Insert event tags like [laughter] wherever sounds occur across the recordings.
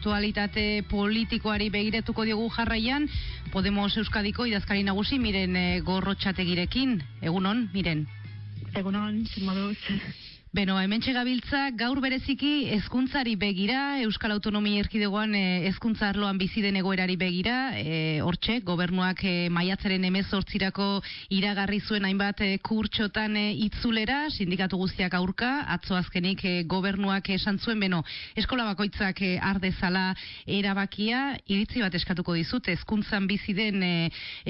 Aktualitate politikoari begiratuko diogu jarraian, Podemos Euskadiko idazkari nagusi miren e, gorrotxategirekin. Egunon, miren. Egunon, moduz. Beno, hemen txegabiltza, gaur bereziki hezkuntzari begira, Euskal Autonomia Erkidegoan eh, hezkuntza arloan bizi den egoerari begira, e, hortxe, gobernuak e, maiatzaren emezortzirako iragarri zuen hainbat e, kurtxotan e, itzulera, sindikatu guztiak aurka, atzo azkenik e, gobernuak esan zuen, beno, eskola bakoitzak e, ardezala erabakia, iritzi bat eskatuko dizut, hezkuntzan bizi den e,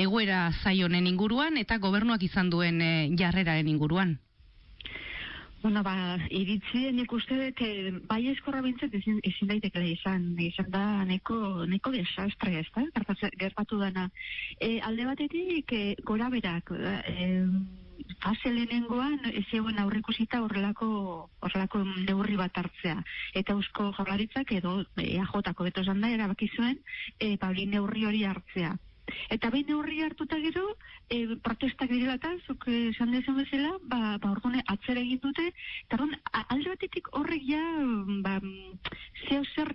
egoera zaionen inguruan, eta gobernuak izan duen e, jarreraren inguruan. Bueno, ba, iritzien ikuste dut, eh, bai eskorra bintzat ezin, ezin daitekela izan, izan da neko, neko desastre ez da, gertatu dana. E, alde batetik, e, gora berak, e, fase lehenengoan, ez egon aurrikusita horrelako, horrelako neurri bat hartzea. Eta eusko jaularitzak edo EAJ-ako beto zanda erabaki zuen, e, neurri hori hartzea. Eta behin neurri hartuta gero, e, protestak direla eta, zuk esan dezen bezala, ba, ba orduan atzera egin dute, eta orduan, alde batetik horrek ja, ba, zeo zer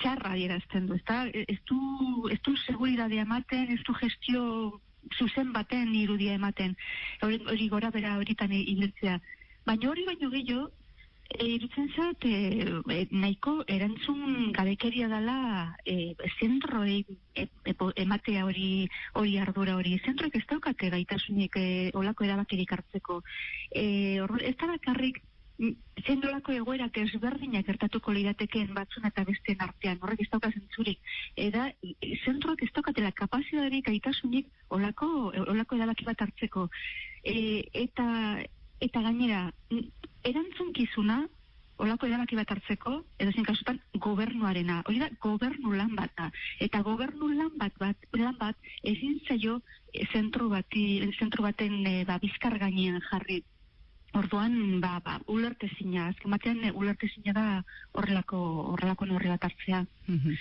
txarra dierazten du, ez du, ez du seguridadea ematen, ez du gestio zuzen baten irudia ematen, hori, gora bera horitan ibiltzea. Baina hori baino gehiago, E, irutzen zat, e, nahiko erantzun gabekeria dela e, zentroi e, e, ematea hori hori ardura hori. Zentroek ez daukate gaitasunik e, olako erabakirik hartzeko. E, ez da bakarrik zendolako egoerak ezberdinak gertatuko lirateken batzun eta besteen artean, horrek ez dauka zentzurik. Eda, zentroak ez daukatela kapazitaterik gaitasunik olako, olako erabaki bat hartzeko. E, eta eta gainera, erantzunkizuna, olako erabaki bat hartzeko, edo zen kasutan, gobernuarena. Hori da, gobernu lan bat da. Eta gobernu lan bat, bat, lan bat, ezin zaio eh, zentru, bati, zentru baten e, ba, bizkar gainean jarri. Orduan, ba, ba, ulertezina, azken batean, e, ulertezina da horrelako, horrelako norri bat hartzea. Mhm.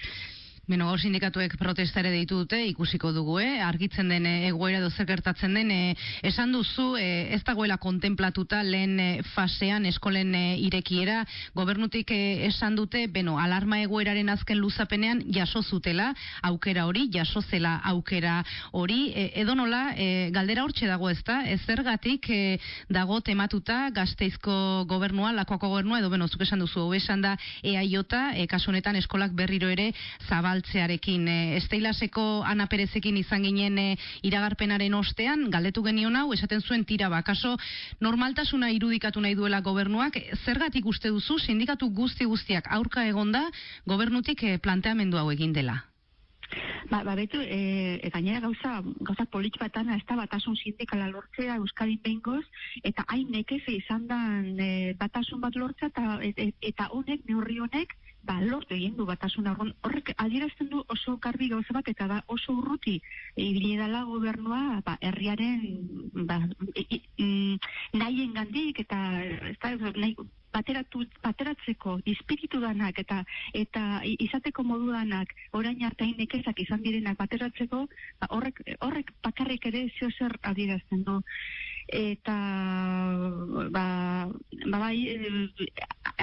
Beno, sindikatuek protestare deitu dute, ikusiko dugu, eh? argitzen den eh, egoera dozer gertatzen den, eh, esan duzu, eh, ez dagoela kontemplatuta lehen eh, fasean eskolen eh, irekiera, gobernutik eh, esan dute, beno, alarma egoeraren azken luzapenean jaso zutela, aukera hori, jaso zela aukera hori, eh, edo nola, eh, galdera hortxe dago ez da, ez zergatik eh, dago tematuta gazteizko gobernua, lakoako gobernua, edo beno, zuk esan duzu, esan da, eaiota, eh, kasunetan eskolak berriro ere, zabal zabaltzearekin. E, Esteilaseko Ana Perezekin izan ginen e, iragarpenaren ostean, galdetu genion hau, esaten zuen tira bakaso, normaltasuna irudikatu nahi duela gobernuak, zergatik uste duzu, sindikatu guzti guztiak aurka egonda, gobernutik e, planteamendu hau egin dela? Ba, ba betu, e, e, gainera gauza, gauza polit batan, ez da batasun sindikala lortzea Euskadin behingoz, eta hain nekeze izan da e, batasun bat lortzea, eta, et, eta honek, neurri honek, ba, lortu egin du batasun horrek adierazten du oso garbi gauza bat eta da oso urruti ibili dela gobernua ba, herriaren ba, mm, nahien gandik eta ez da, nahi, bateratu, bateratzeko espiritu danak eta eta izateko modu danak orain hartain nekezak izan direnak bateratzeko ba, horrek, horrek bakarrik ere zio zer adierazten du. Eta ba, ba bai e,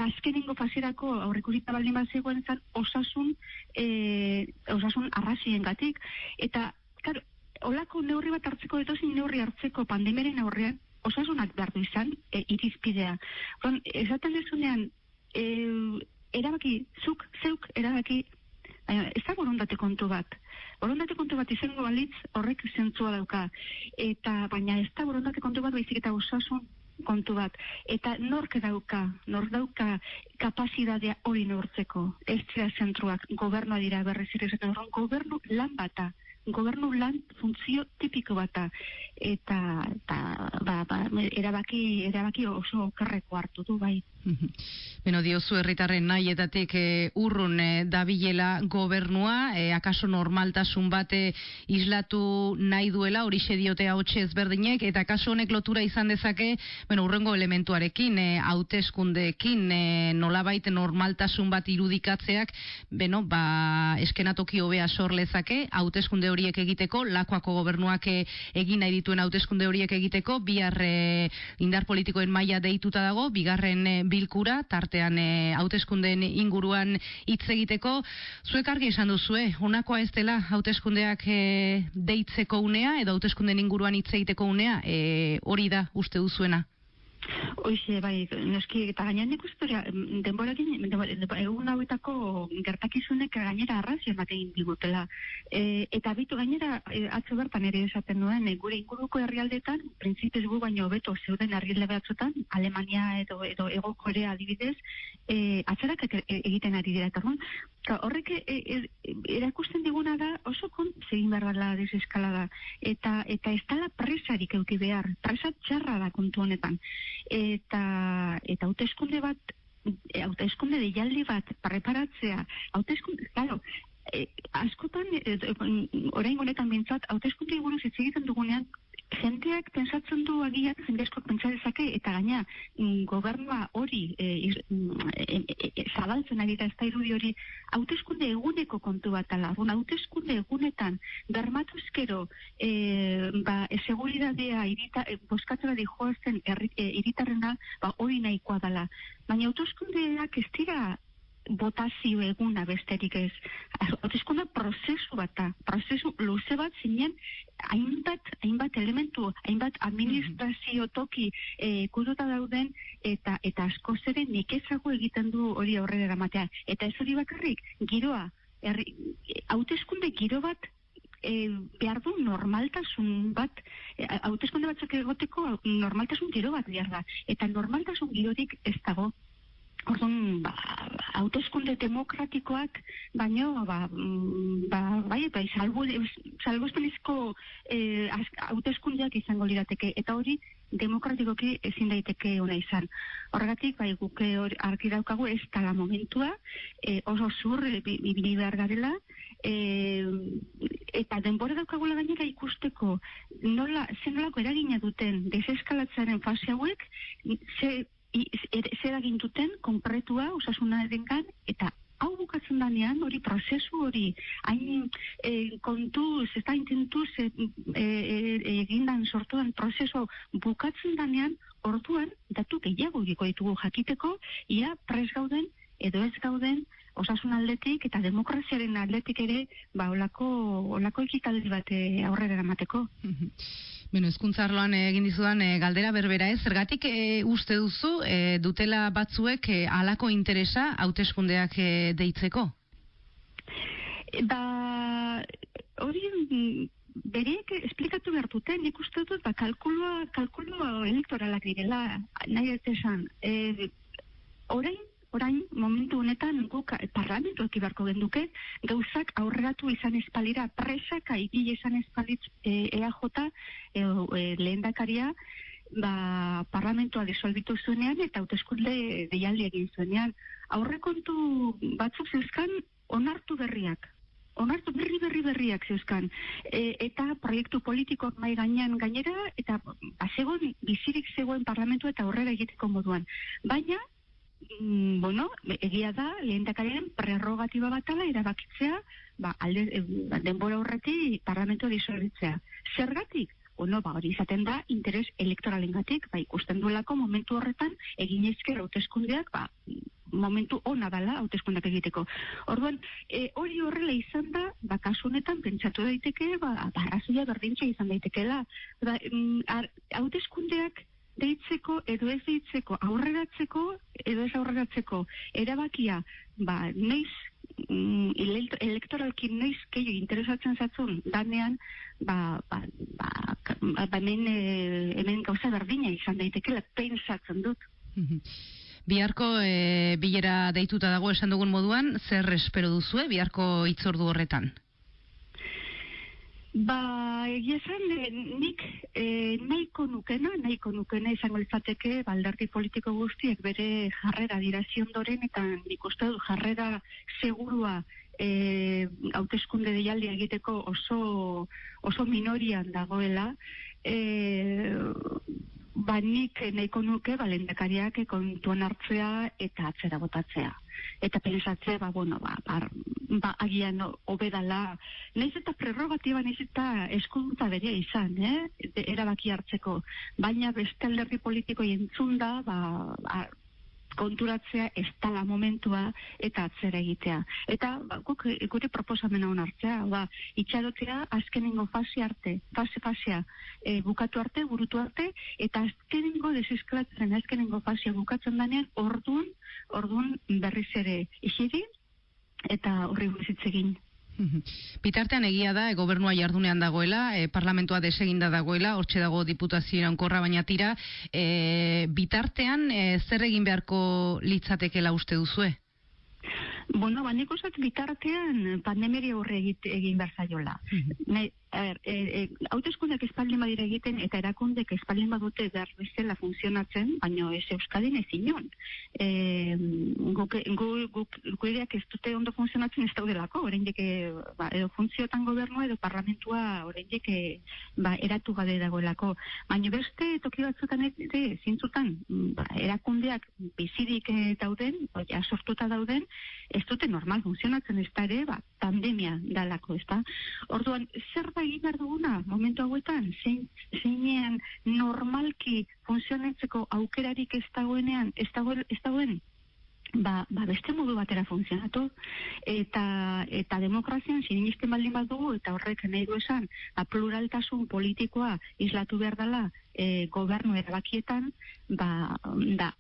azkenengo fasirako aurrekurita baldin bat zegoen zan osasun e, osasun arrazien gatik eta kar, olako neurri bat hartzeko edo neurri hartzeko pandemeren aurrean osasunak behar du izan e, irizpidea. Bon, esaten dezunean e, erabaki, zuk, zeuk erabaki baina ez da borondate kontu bat. Borondate kontu bat izango balitz horrek zentzua dauka. Eta baina ez da borondate kontu bat baizik eta osasun kontu bat. Eta nork dauka, nork dauka kapazidadea hori nortzeko. Ez zera zentruak, gobernua dira berriz ere, gobernu lan bata gobernu lan funtzio tipiko bata eta, eta ba, ba, erabaki, erabaki oso okerreko hartu du bai. [laughs] Beno, diozu herritarren nahietatik e, urrun e, dabilela gobernua, e, akaso normaltasun bate islatu nahi duela, hori diote hau ezberdinek, eta akaso honek lotura izan dezake, bueno, urrengo elementuarekin, e, hauteskundeekin, e, nolabait normaltasun bat irudikatzeak, beno, ba, eskenatoki hobea sorlezake, hauteskunde hori horiek egiteko, lakoako gobernuak egin nahi dituen hauteskunde horiek egiteko, bihar indar politikoen maila deituta dago, bigarren bilkura, tartean hauteskundeen inguruan hitz egiteko, zuek argi esan duzue, honakoa ez dela hauteskundeak deitzeko unea, edo hauteskundeen inguruan hitz egiteko unea, hori da uste duzuena? Oixe, bai, noski, eta gaina nik ustoria, denbora egun hauetako gertakizunek gainera arrazio ematen digutela. E, eta bitu gainera, e, atzo bertan ere esaten nuen, e, gure inguruko herrialdetan, printzipez gu baino beto zeuden herrialde batzutan, Alemania edo, edo Ego Korea adibidez, e, atzerak e, egiten ari dira. Eta horrek e, e, erakusten diguna da oso kon zegin behar dela deseskalada. Eta, eta ez dala presarik euki behar, presa txarra da kontu honetan eta eta hauteskunde bat e, hauteskunde deialdi bat preparatzea hauteskunde claro e, askotan e, orain honetan bintzat hauteskunde buruz hitz egiten dugunean jenteak pensatzen du agian jende asko pentsa dezake eta gaina mm, gobernua hori e, mm, e, e, e, zabaltzen ari da ez da irudi hori hauteskunde eguneko kontu bat ala un hauteskunde egunetan bermatuzkero e, ba e, seguridadea irita e, boskatzera di joazen iritarrena ba hori nahikoa dela. Baina hauteskundeak ez dira botazio eguna besterik ez. Hautezkunda prozesu bat da, prozesu luze bat zinen, hainbat, hainbat elementu, hainbat administrazio toki e, kuduta dauden, eta eta asko zere nik ezago egiten du hori aurrera eramatea. Eta ez hori bakarrik, giroa, hautezkunde giro bat, e, behar du normaltasun bat, e, hautezkunde batzuk egoteko normaltasun giro bat behar da. Eta normaltasun girorik ez dago Orduan, ba, autoskunde demokratikoak, baino, ba, mm, ba, bai, bai, salbo, salbo eh, autoskundeak izango lirateke, eta hori demokratikoki ezin daiteke ona izan. Horregatik, bai, guke hori argi daukagu ez tala momentua, eh, oso zur, e, bibini behar garela, e, eta denbora daukagula gainera ikusteko, nola, zen nolako eragina duten deseskalatzaren fase hauek, ze zer egin duten konkretua osasuna edengan eta hau bukatzen danean hori prozesu hori hain e, kontuz ez da e, e, egindan sortuan prozesu bukatzen danean orduan datu gehiago ditugu jakiteko ia pres gauden edo ez gauden osasun aldetik eta demokraziaren aldetik ere ba olako olako ekitaldi bat eh, aurrera eramateko. Bueno, ezkuntza arloan egin dizudan e, galdera berbera ez, zergatik e, uste duzu e, dutela batzuek e, alako interesa hauteskundeak e, deitzeko? Ba, hori bereek esplikatu behar dute, nik uste dut, ba, kalkulua, kalkulua elektoralak direla, nahi ez esan. E, orain, orain momentu honetan guk parlamentu ekibarko genduke, gauzak aurreratu izan espalira presak aigi izan espalitz e, EAJ e, e, lehendakaria ba, parlamentua disolbitu zuenean eta hauteskunde deialdi egin zuenean. Aurrekontu batzuk zeuzkan onartu berriak, onartu berri berri berriak zeuzkan. E, eta proiektu politikoak mai gainean gainera, eta bazegoen, bizirik zegoen parlamentu eta aurrera egiteko moduan. Baina, mm, bueno, egia da, lehen dakarien prerrogatiba batala erabakitzea, ba, alde, e, denbora horreti parlamento disolbitzea. Zergatik? Bueno, ba, hori izaten da, interes elektoralen gatik, ba, ikusten duelako momentu horretan, egin ezker hauteskundeak, ba, momentu ona dala hauteskundak egiteko. Orduan, e, hori horrela izan da, ba, kasunetan pentsatu daiteke, ba, ba berdintza izan daitekeela. Ba, mm, hauteskundeak deitzeko edo ez deitzeko aurreratzeko edo ez aurreratzeko erabakia ba neiz mm, elektoralki neiz keio interesatzen zatzun danean ba, ba, ba, ba, ba hemen, e, hemen gauza berdina izan daitekela pensatzen dut Biharko e, bilera deituta dago esan dugun moduan, zer espero duzu, biharko itzordu horretan? Ba, egia esan, eh, nik e, nahiko nukena, nahiko nukena izango litzateke baldarti politiko guztiek bere jarrera dirazion doren, eta nik uste du jarrera segurua e, hauteskunde deialdi egiteko oso, oso minorian dagoela. E, ba nik nahiko nuke balendakariak kontuan hartzea eta atzera botatzea. Eta pensatzea, ba, bueno, ba, ba, ba agian obedala, nahiz eta prerrogatiba, nahiz eta eskuduntza bere izan, eh? erabaki hartzeko. Baina beste alderri politiko jentzun da, ba, ba konturatzea ez tala momentua eta atzera egitea. Eta ba, guk gure proposamena onartzea, ba, itxarotea azkenengo fase arte, fase fasea e, bukatu arte, burutu arte, eta azkenengo desesklatzen azkenengo fasea bukatzen danean, orduan, orduan berriz ere isiri, eta horri guzitzegin. Bitartean egia da, e, gobernua jardunean dagoela, e, parlamentoa deseginda dagoela, hortxe dago diputazioan korra baina tira, e, bitartean e, zer egin beharko litzatekela uste duzue? Bueno, ba, nik bitartean pandemeri aurre egin behar zaiola. Mm er, e, e, autoeskundak espaldin badira egiten eta erakundek espaldin badute behar bezala funtzionatzen, baino ez euskadin ez inon. E, guk, guk, guk, ez dute ondo funtzionatzen ez daudelako, oraindik ba, edo funtziotan gobernua edo parlamentua oraindik ba, eratu gade dagoelako. Baina beste toki batzutan ere zintzutan ba, erakundeak bizirik dauden, ja, sortuta dauden, ez dute normal funtzionatzen ez da ere, ba, pandemia dalako, ez da. Orduan, zer egin behar duguna, momentu hauetan, zein, zeinean normalki funtzionetzeko aukerarik ez dagoenean, ez dagoen, ez dagoen? Ba, ba beste modu batera funtzionatu eta eta demokrazian sinisten baldin badugu eta horrek nahi du esan ba, pluraltasun politikoa islatu behar dela e, gobernu erabakietan ba, da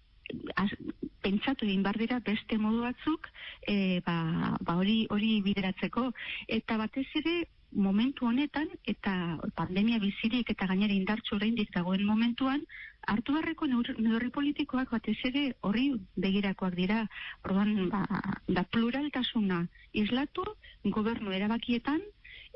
pentsatu egin bar dira beste modu batzuk e, ba, ba hori hori bideratzeko. Eta batez ere momentu honetan eta pandemia bizirik eta gainera indartsu oraindik dagoen momentuan hartu beharreko neurri politikoak batez ere horri begirakoak dira. Orduan ba, da pluraltasuna islatu gobernu erabakietan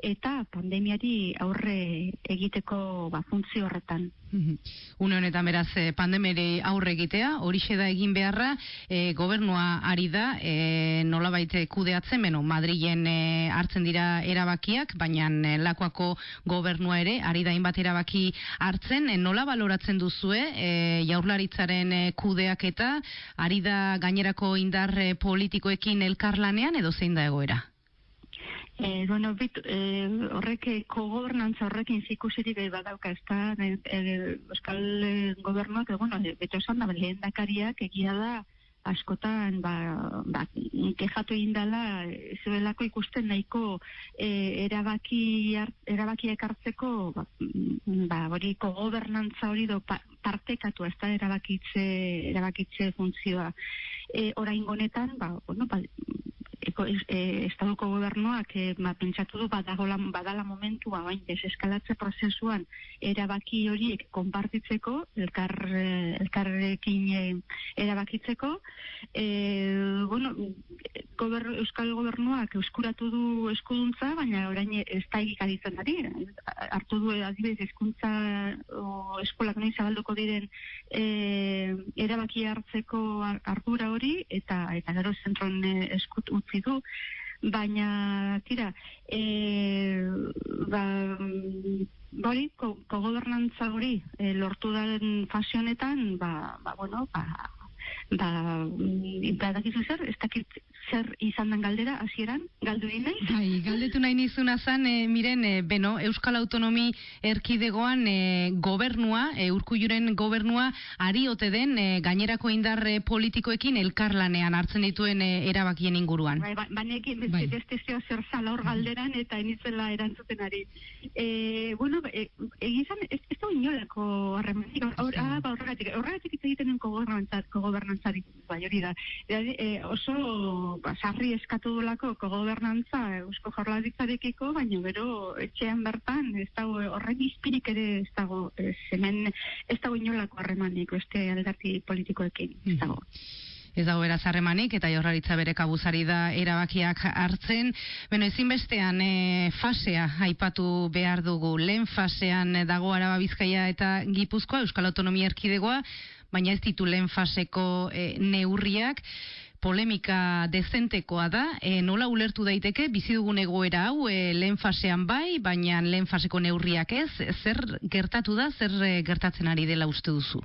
eta pandemiari aurre egiteko ba, funtzio horretan. [laughs] Une honetan beraz eh, pandemere aurre egitea, hori da egin beharra, e, gobernua ari da, e, nola baite kudeatzen, beno, Madrilen hartzen dira erabakiak, baina lakoako gobernua ere, ari da inbat erabaki hartzen, e, nola baloratzen duzue, e, jaurlaritzaren e, kudeak eta, ari da gainerako indar politikoekin elkarlanean, edo zein da egoera? E, bueno, bit, e, horrek kogobernantza horrekin zikusiri behi badauka, ez da, e, Euskal Gobernuak, e, bueno, beto esan da, lehen dakariak egia da, askotan, ba, ba kejatu egin dela, zuelako ikusten nahiko e, erabaki, erabaki ekartzeko, ba, ba, hori kogobernantza hori do partekatu, ez da, erabakitze, erabakitze funtzioa. E, orain gonetan, ba, bueno, ba, e, estaduko gobernuak e, ma, pentsatu du badagola, badala momentua bain deseskalatze prozesuan erabaki horiek konpartitzeko elkar, e, elkarrekin e, erabakitzeko e, bueno, gober, Euskal Gobernuak euskuratu du eskuduntza, baina orain ez da egikaditzen ari. Hartu du adibidez eskuntza o, eskolak nahi zabalduko diren e, erabaki hartzeko ardura hori eta eta gero zentron eskut utzi du, baina, tira, e, ba, bori, kogobernantza hori e, lortu den fasionetan, ba, ba, bueno, ba, ba, badakizu zer, ez dakit zer izan den galdera, hasieran galdu egin nahi? Bai, galdetu nahi nizuna zan, e, miren, e, beno, Euskal Autonomi erkidegoan e, gobernua, e, urkulluren gobernua, ari ote den e, gainerako indar politikoekin elkarlanean hartzen dituen e, erabakien inguruan. Bai, ba, banekin, bai. beste zeo zer zala hor galderan eta initzela erantzuten ari. E, bueno, e, egizan, ez, ez da inolako harremanik, ah, ba, horregatik, horregatik egiten gobernantzari, bai hori da. E, oso ba, sarri eskatu dolako kogobernantza eusko jorlaritzarekiko, baina gero etxean bertan ez dago horren izpirik ere ez dago ez, hemen ez dago inolako harremanik beste aldarti politikoekin ez dago. Ez dago eraz harremanik eta jorraritza bere kabuzari da erabakiak hartzen. Beno, ezinbestean e, fasea aipatu behar dugu. Lehen fasean dago araba bizkaia eta gipuzkoa, Euskal Autonomia Erkidegoa, baina ez ditu lehen faseko e, neurriak polemika dezentekoa da, e, nola ulertu daiteke? Bizi dugun egoera hau e, lehen fasean bai, baina lehen faseko neurriak ez, zer gertatu da, zer e, gertatzen ari dela uste duzu?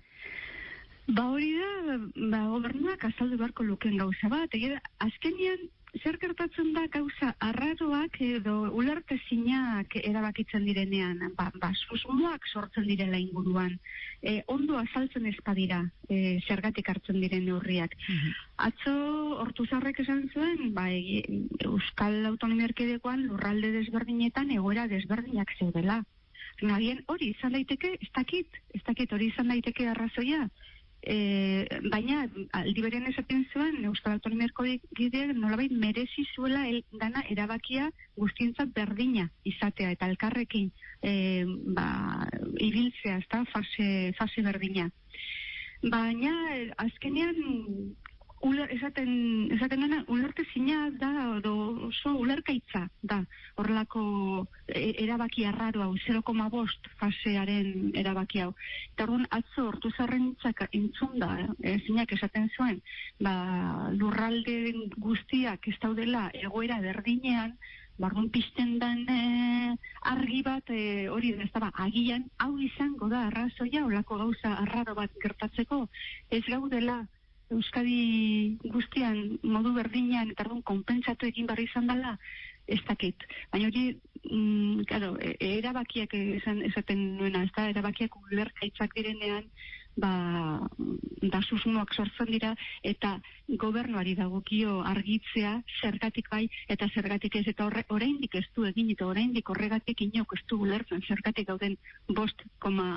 Ba hori da, ba, gobernuak azaldu beharko luken gauza bat, egia, azkenian zer gertatzen da gauza arraroak edo ularte zinak erabakitzen direnean, ba, ba susmoak sortzen direla inguruan, e, ondo azaltzen ezpadira e, zergatik hartzen diren neurriak. Mhm. Atzo, hortu zarrek esan zuen, ba, e, Euskal Autonomia Erkidekoan lurralde desberdinetan egoera desberdinak zeudela. Nagien hori izan daiteke, ez dakit, ez dakit hori izan daiteke arrazoia, E, baina aldi berean esaten zuen Euskal Autonomia Erkideak nolabait merezi zuela el, dana erabakia guztientzat berdina izatea eta elkarrekin e, ba, ibiltzea, ezta fase, fase berdina. Baina azkenean uler, esaten, esaten dena, ulerte zina da, edo oso ulerkaitza da, horrelako e, erabaki arraro hau, 0,5 fasearen erabaki hau. Eta orduan, atzo hortu zarren entzun da, e, zinak esaten zuen, ba, lurralde guztiak ez daudela egoera berdinean, Barrun pizten den e, argi bat e, hori ez da, ba, agian hau izango da arrazoia olako gauza arraro bat gertatzeko ez gaudela Euskadi guztian modu berdinean eta arduan konpentsatu egin barri izan dela, ez dakit. Baina hori, mm, claro, e, erabakiak esan, esaten nuena, ez da, erabakiak ulerkaitzak direnean, ba, da susmoak sortzen dira, eta gobernuari dagokio argitzea zergatik bai, eta zergatik ez, eta horre, oraindik ez du egin, eta oraindik horregatik inok ez du ulertzen zergatik gauden bost, koma,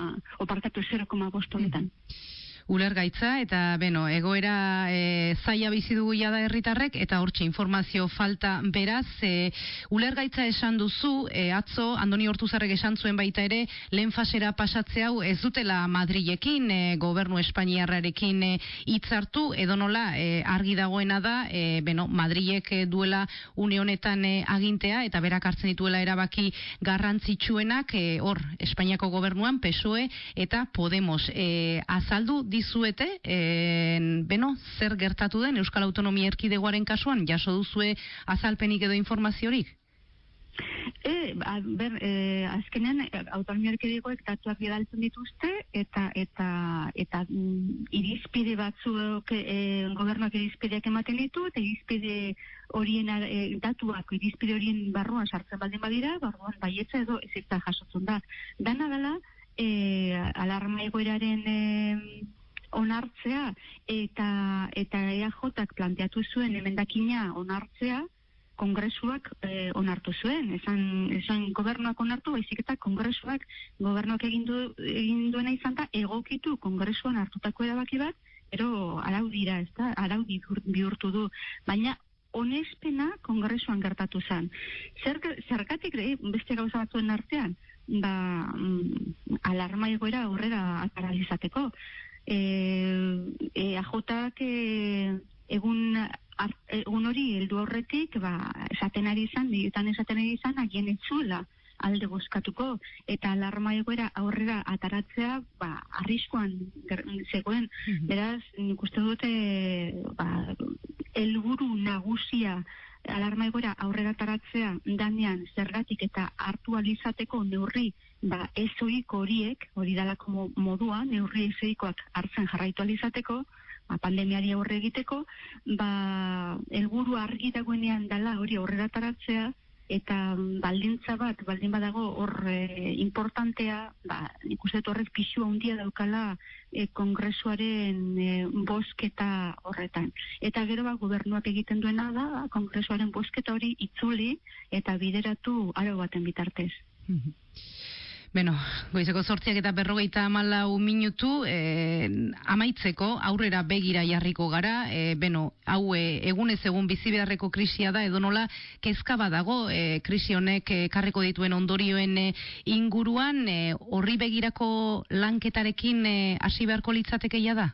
opartatu 0,bost honetan. Mm ulergaitza eta beno, egoera e, zaila bizi dugu jada herritarrek eta hortxe informazio falta beraz e, ulergaitza esan duzu e, atzo Andoni Hortuzarrek esan zuen baita ere lehen fasera pasatze hau ez dutela Madrilekin e, gobernu Espainiarrarekin e, hitzartu edo nola e, argi dagoena da e, beno, Madrilek duela une honetan e, agintea eta berak hartzen dituela erabaki garrantzitsuenak e, hor Espainiako gobernuan PSOE eta Podemos. E, azaldu dizuete, en, beno, zer gertatu den Euskal Autonomia Erkidegoaren kasuan, jaso duzue azalpenik edo informaziorik? E, a, ber, e, azkenean autonomia erkidegoek datuak bidaltzen dituzte eta eta eta mm, irizpide batzuk e, gobernuak irizpideak ematen ditu eta irizpide horien e, datuak irizpide horien barruan sartzen baldin badira barruan baietza edo ezitza jasotzen da dana dela e, alarma egoeraren e, onartzea eta eta EAJak planteatu zuen emendakina onartzea kongresuak e, onartu zuen. Esan, esan gobernuak onartu, baizik eta kongresuak gobernuak egin, du, egin duena izan da egokitu kongresuan hartutako erabaki bat, ero arau dira, ez da, arau bihurtu du. Baina onespena kongresuan gertatu zen. Zer, zergatik beste gauza batzuen artean, ba, mm, alarma egoera aurrera ataralizateko e, e, ajotak e, egun egun hori heldu horretik ba, esaten ari izan, diotan esaten ari izan, agien etzuela alde bozkatuko, eta alarma egoera aurrera ataratzea, ba, arriskoan zegoen, mhm. beraz, nik uste dute, ba, elguru nagusia alarma egoera aurrera ataratzea danean zergatik eta hartu alizateko neurri ba, ez horiek, hori dalako modua, neurri ez hartzen jarraitu alizateko, ba, pandemiari aurre egiteko, ba, elguru argi dagoenean dala hori aurrera taratzea, eta baldintza bat, baldin badago hor e, importantea, ba, nik uste horrek pixua handia daukala e, kongresuaren e, bosketa horretan. Eta gero ba, gobernuak egiten duena da, kongresuaren bosketa hori itzuli eta bideratu aro baten bitartez. Beno, goizeko sortziak eta berrogeita amalau minutu, e, amaitzeko, aurrera begira jarriko gara, e, beno, hau e, egunez egun bizibedarreko krisia da, edo nola, kezka badago, e, krisi honek e, karreko dituen ondorioen e, inguruan, horri begirako lanketarekin hasi beharko litzatekeia da?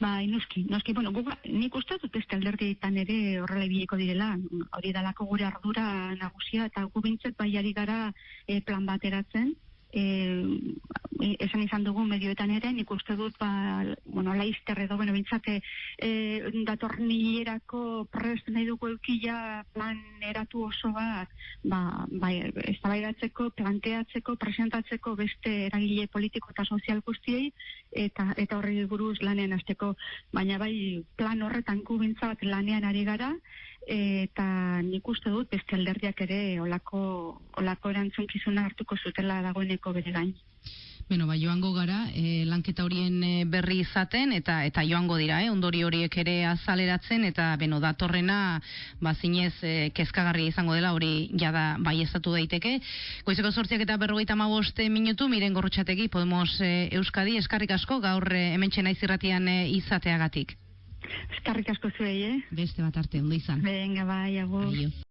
Ba, inoski, inoski, bueno, guga, nik uste dut beste alderdietan ere horrela ibieko direla, hori dalako gure ardura nagusia, eta gu bintzet bai gara e, plan bateratzen, e, esan izan dugu medioetan ere, nik uste dut, ba, bueno, laizter edo, bueno, bintzate, e, datorren hilerako prest nahi dugu eukila plan eratu oso bat, ba, ba, ez planteatzeko, presentatzeko beste eragile politiko eta sozial guztiei, eta, eta horri buruz lanean azteko, baina bai plan horretan kubintzat lanean ari gara, eta nik uste dut beste alderdiak ere olako, olako erantzunkizuna hartuko zutela dagoeneko bere gain. Beno, ba, joango gara, e, lanketa horien e, berri izaten, eta eta joango dira, eh, ondori horiek ere azaleratzen, eta, beno, datorrena, ba, zinez, e, kezkagarri izango dela, hori jada bai estatu daiteke. Goizeko sortziak eta berrogeita magoste minutu, miren gorrotxategi, Podemos e, Euskadi, eskarrik asko, gaur e, hemen txena izirratian e, izateagatik. Eskarrik asko zuei, eh? Beste bat arte, ondo izan. Venga, bai, agur.